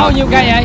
bao nhiêu cây vậy?